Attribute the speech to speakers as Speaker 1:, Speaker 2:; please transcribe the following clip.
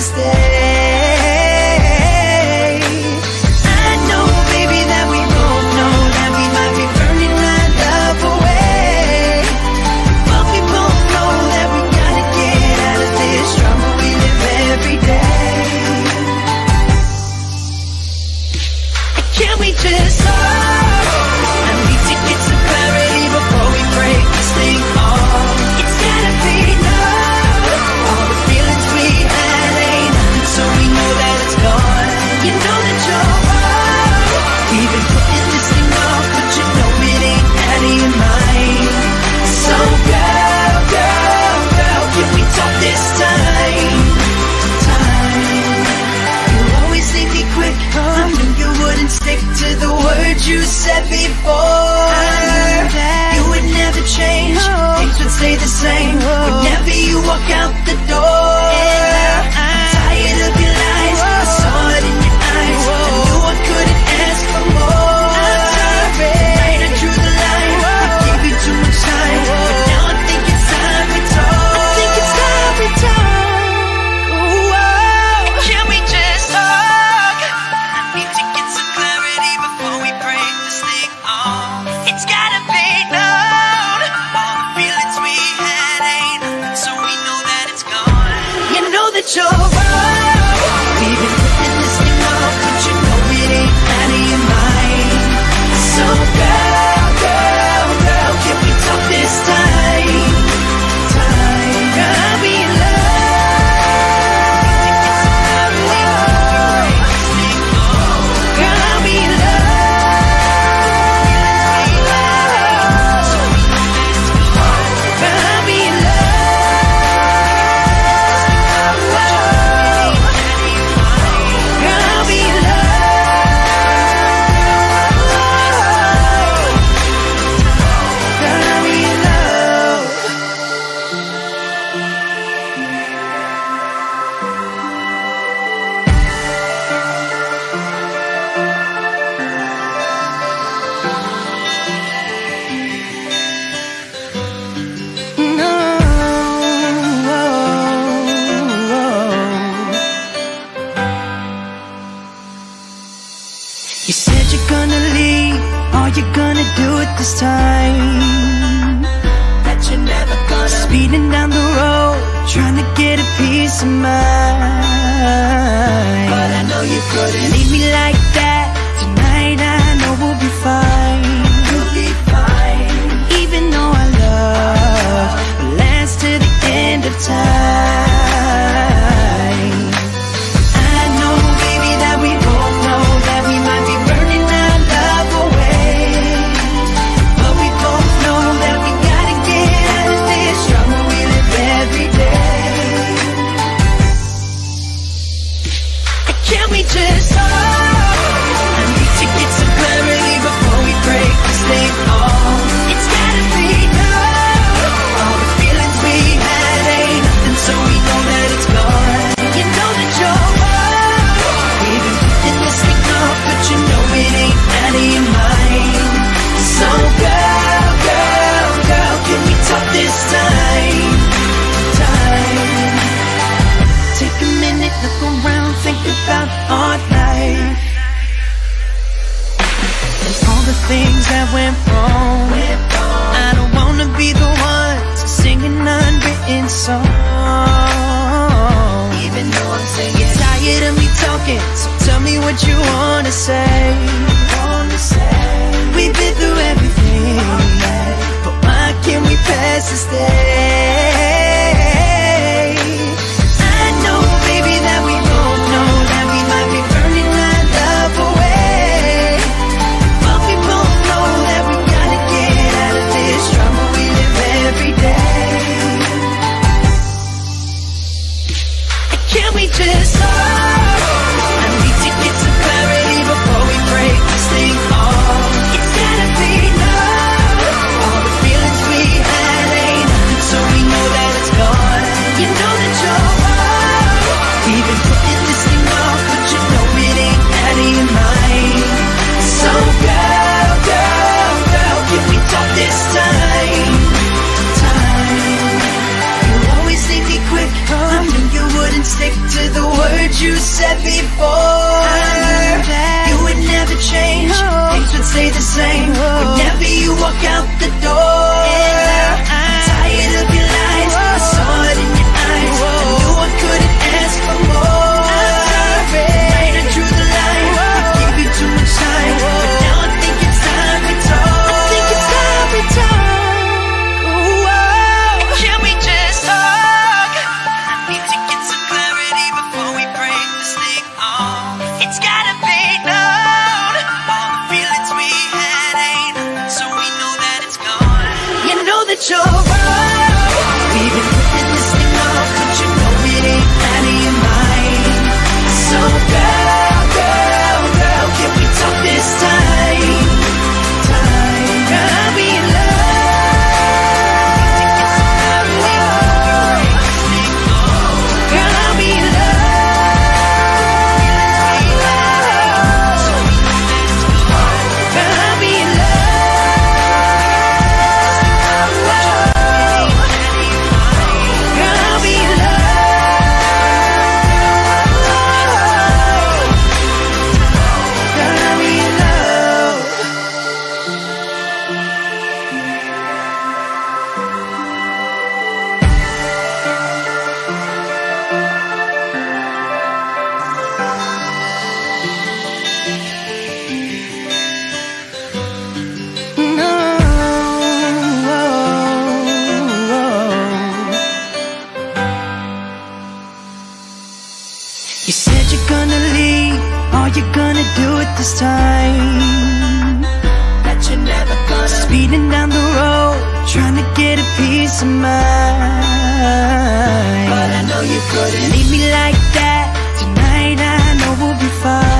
Speaker 1: stay. You said you're gonna leave, are you gonna do it this time? That you're never gonna Speeding down the road, trying to get a peace of mind. But I know you couldn't leave me like that. we just talk? went wrong. I don't wanna be the one to sing an unwritten song. Even though I'm singing, You're tired of me talking, so tell me what you wanna say. Wanna say. We've been through everything, but why can't we pass this day? same. Whenever you walk out the door your Trying to get a peace of mind. But I know you couldn't. Leave me like that. Tonight I know we'll be fine.